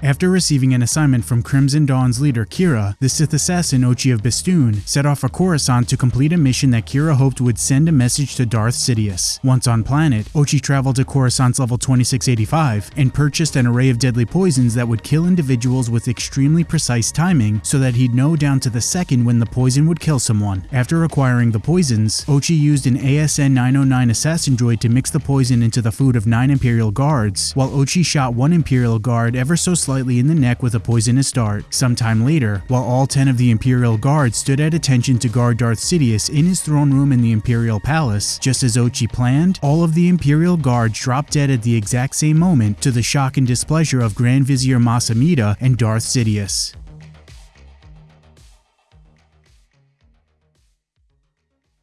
After receiving an assignment from Crimson Dawn's leader Qi'ra, the Sith assassin Ochi of Bestoon set off for Coruscant to complete a mission that Qi'ra hoped would send a message to Darth Sidious. Once on planet, Ochi traveled to Coruscant's level 2685 and purchased an array of deadly poisons that would kill individuals with extremely precise timing so that he'd know down to the second when the poison would kill someone. After acquiring the poisons, Ochi used an ASN 909 assassin droid to mix the poison into the food of 9 Imperial guards, while Ochi shot one Imperial guard ever so in the neck with a poisonous dart. Sometime later, while all 10 of the Imperial guards stood at attention to guard Darth Sidious in his throne room in the Imperial Palace, just as Ochi planned, all of the Imperial guards dropped dead at the exact same moment to the shock and displeasure of Grand Vizier Mas Amedda and Darth Sidious.